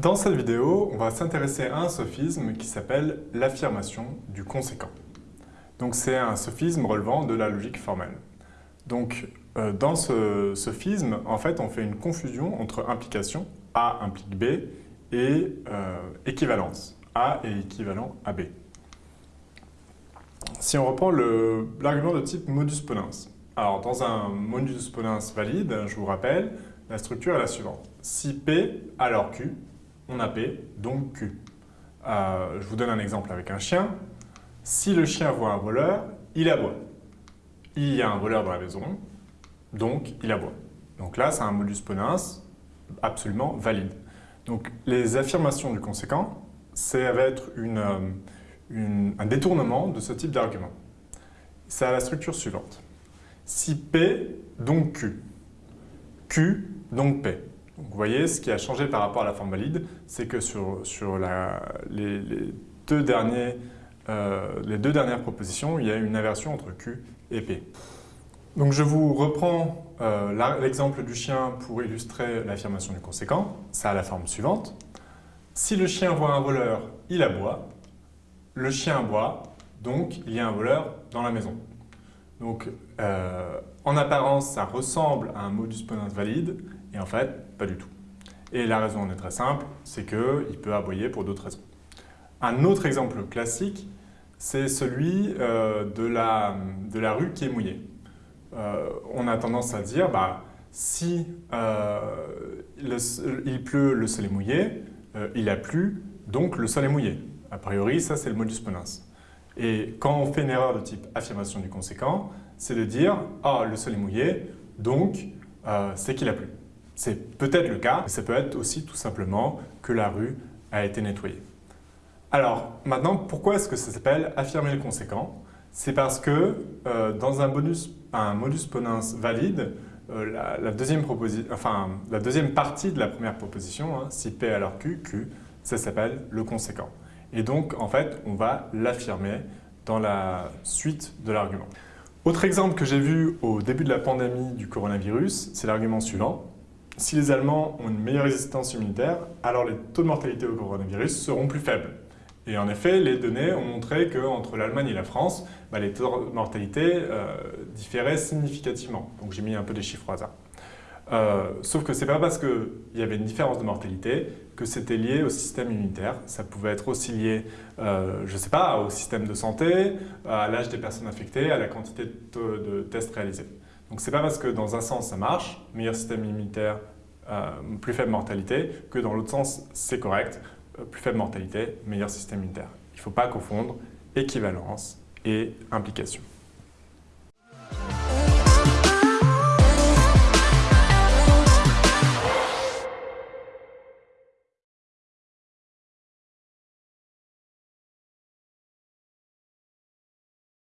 Dans cette vidéo, on va s'intéresser à un sophisme qui s'appelle l'affirmation du conséquent. Donc c'est un sophisme relevant de la logique formelle. Donc euh, dans ce sophisme, en fait, on fait une confusion entre implication, A implique B, et euh, équivalence, A est équivalent à B. Si on reprend l'argument de type modus ponens, alors dans un modus ponens valide, je vous rappelle, la structure est la suivante. Si P, alors Q, on a P, donc Q. Euh, je vous donne un exemple avec un chien. Si le chien voit un voleur, il aboie. Il y a un voleur dans la maison, donc il aboie. Donc là, c'est un modus ponens absolument valide. Donc les affirmations du conséquent, ça va être euh, un détournement de ce type d'argument. Ça a la structure suivante. Si P, donc Q. Q, donc P. vous voyez, ce qui a changé par rapport à la forme valide, c'est que sur, les, deux euh, les deux dernières propositions, il y a une inversion entre Q et P. Donc je vous reprends euh, l'exemple du chien pour illustrer l'affirmation du conséquent. Ça a la forme suivante. Si le chien voit un voleur, il aboie. Le chien aboie, donc il y a un voleur dans la maison. Donc euh, en apparence, ça ressemble à un modus ponens valide, et en fait, pas du tout. Et la raison en est très simple, c'est qu'il peut aboyer pour d'autres raisons. Un autre exemple classique, c'est celui euh, de, la, de la rue qui est mouillée. Euh, on a tendance à dire, bah, si euh, il pleut, le sol est mouillé, il a plu, donc le sol est mouillé. A priori, ça c'est le modus ponens. Et quand on fait une erreur de type affirmation du conséquent, c'est de dire « Ah, le sol est mouillé, donc c'est qu'il a plu ». C'est peut-être le cas, mais ça peut être aussi tout simplement que la rue a été nettoyée. Alors, maintenant, pourquoi est-ce que ça s'appelle affirmer le conséquent? C'est parce que euh, dans un, bonus, un modus ponens valide, euh, la, deuxième partie de la première proposition, hein, si P alors Q, Q, ça s'appelle le conséquent. Et donc, en fait, on va l'affirmer dans la suite de l'argument. Autre exemple que j'ai vu au début de la pandémie du coronavirus, c'est l'argument suivant. Si les Allemands ont une meilleure résistance immunitaire, alors les taux de mortalité au coronavirus seront plus faibles. Et en effet, les données ont montré qu'entre l'Allemagne et la France, bah, les taux de mortalité euh, différaient significativement. Donc j'ai mis un peu des chiffres au hasard. Euh, sauf que ce n'est pas parce qu'il y avait une différence de mortalité que c'était lié au système immunitaire. Ça pouvait être aussi lié, euh, je ne sais pas, au système de santé, à l'âge des personnes infectées, à la quantité de tests réalisés. Donc ce n'est pas parce que dans un sens ça marche, meilleur système immunitaire, plus faible mortalité, que dans l'autre sens c'est correct. Euh, plus faible mortalité, meilleur système immunitaire. Il ne faut pas confondre équivalence et implication.